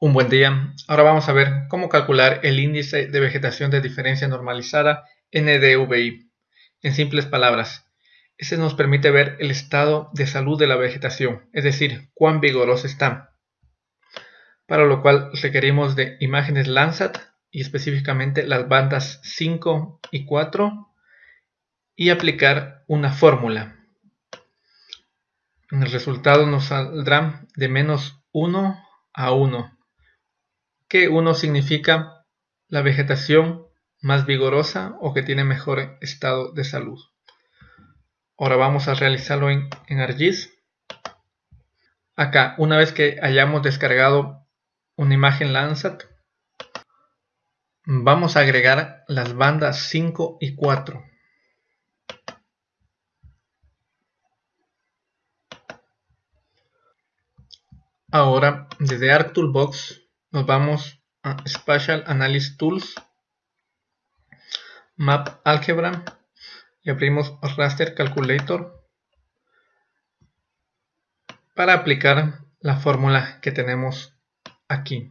Un buen día. Ahora vamos a ver cómo calcular el índice de vegetación de diferencia normalizada NDVI. En simples palabras, este nos permite ver el estado de salud de la vegetación, es decir, cuán vigorosa está. Para lo cual requerimos de imágenes Landsat y específicamente las bandas 5 y 4 y aplicar una fórmula. En el resultado nos saldrá de menos 1 a 1 que 1 significa la vegetación más vigorosa o que tiene mejor estado de salud. Ahora vamos a realizarlo en, en ArcGIS. Acá, una vez que hayamos descargado una imagen Landsat, vamos a agregar las bandas 5 y 4. Ahora, desde ArcToolbox nos vamos a Spatial Analysis Tools, Map Algebra y abrimos Raster Calculator para aplicar la fórmula que tenemos aquí.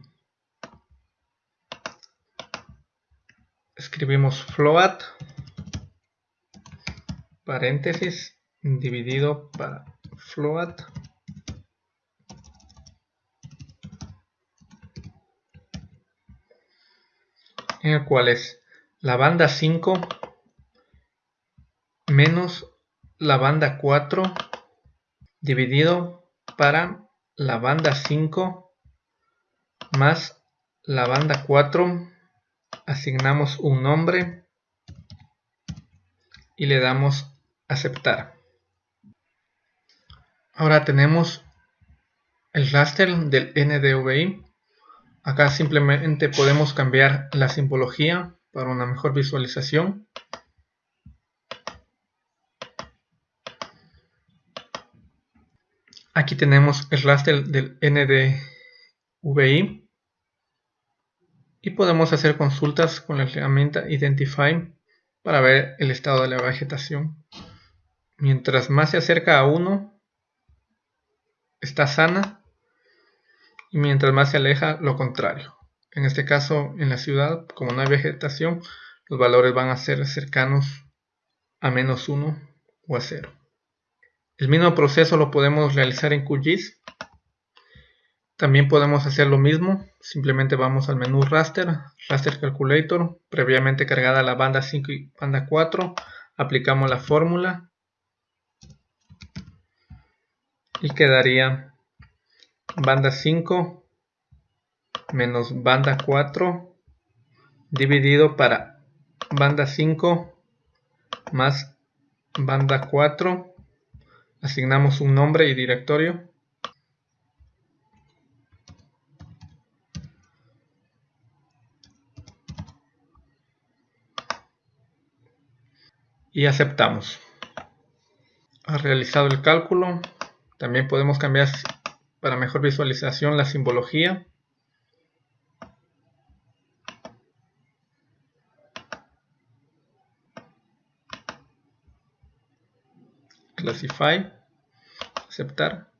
Escribimos float paréntesis dividido para float en el cual es la banda 5 menos la banda 4 dividido para la banda 5 más la banda 4 asignamos un nombre y le damos aceptar. Ahora tenemos el raster del NDVI Acá simplemente podemos cambiar la simbología para una mejor visualización. Aquí tenemos el raster del NDVI y podemos hacer consultas con la herramienta Identify para ver el estado de la vegetación. Mientras más se acerca a 1, está sana y mientras más se aleja lo contrario. En este caso, en la ciudad, como no hay vegetación, los valores van a ser cercanos a menos 1 o a 0. El mismo proceso lo podemos realizar en QGIS. También podemos hacer lo mismo, simplemente vamos al menú Raster, Raster Calculator, previamente cargada la banda 5 y banda 4, aplicamos la fórmula y quedaría banda 5 menos banda 4 dividido para banda 5 más banda 4 asignamos un nombre y directorio. Y aceptamos. Ha realizado el cálculo. También podemos cambiar para mejor visualización la simbología. Classify. Aceptar.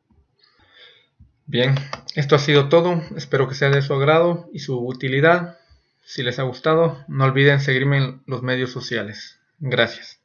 Bien, esto ha sido todo. Espero que sea de su agrado y su utilidad. Si les ha gustado, no olviden seguirme en los medios sociales. Gracias.